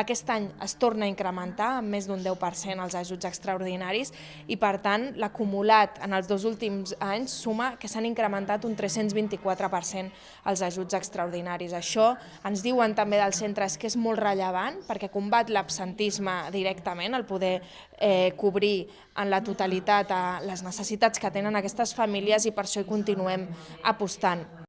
Aquest any es torna a incrementar amb més d'un 10% els ajuts extraordinaris i, per tant, l'acumulat en els dos últims anys suma que s'han incrementat un 324% els ajuts extraordinaris. Això ens diuen també dels centres que és molt rellevant perquè combat l'absentisme directament, el poder eh, cobrir en la totalitat a les necessitats que tenen aquestes famílies i per això hi continuem apostant.